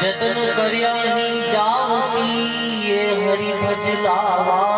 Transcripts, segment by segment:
जतन करिया ही जावसी ये हरि भजलावा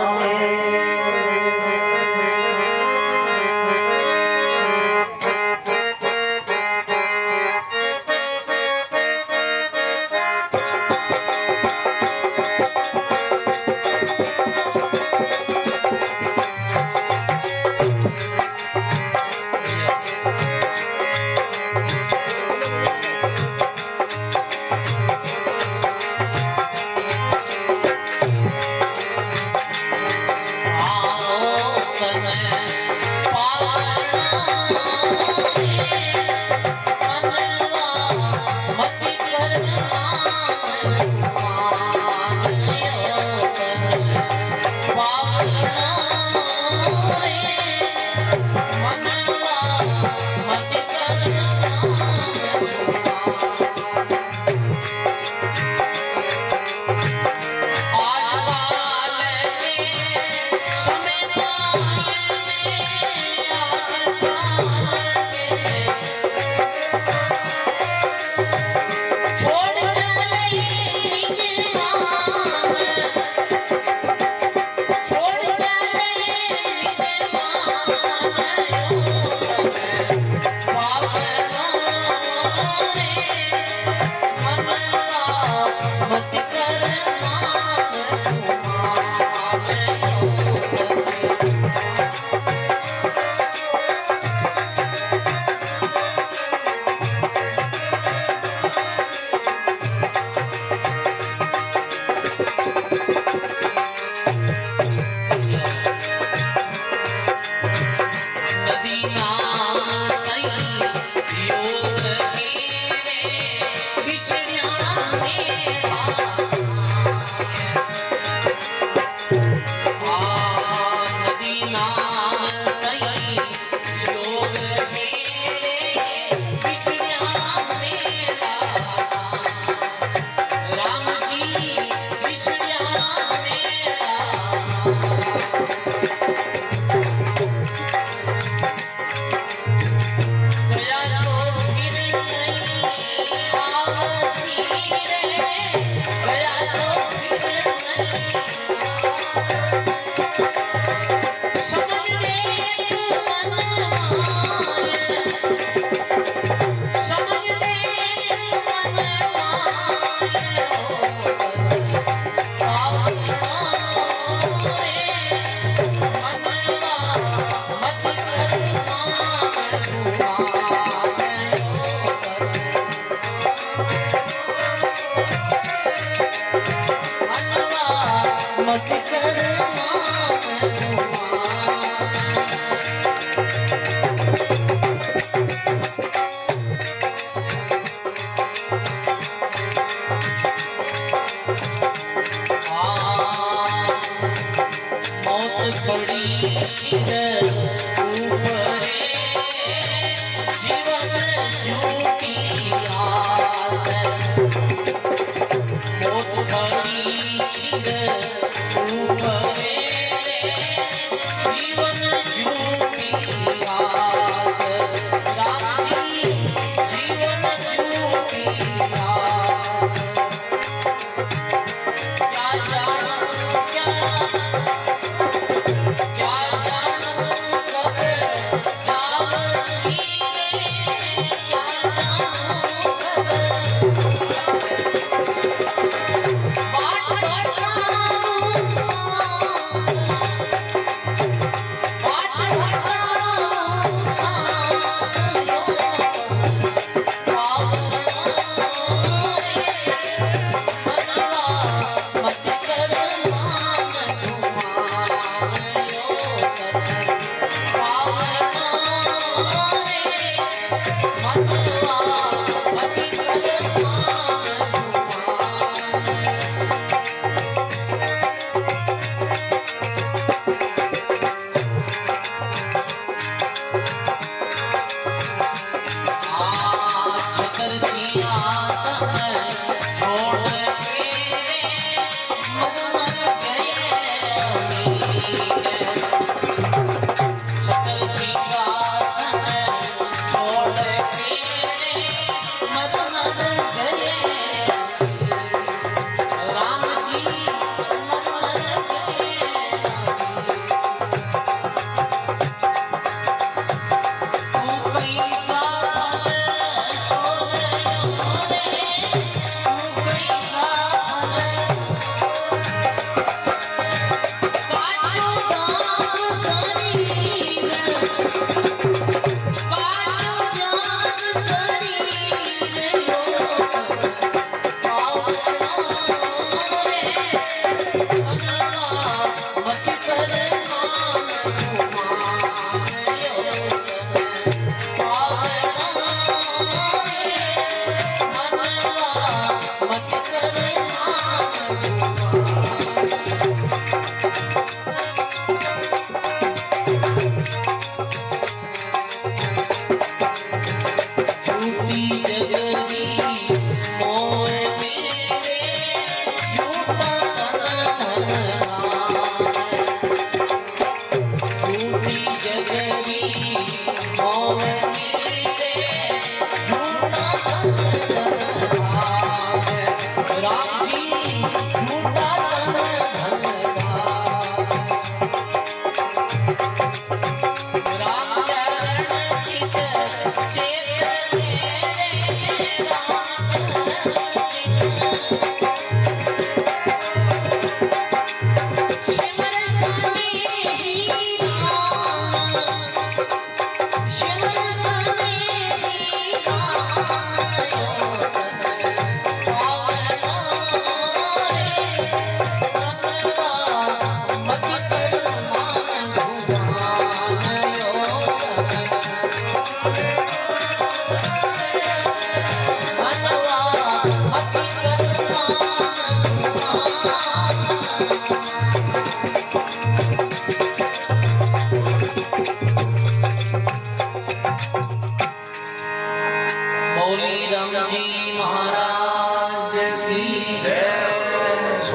Thank you.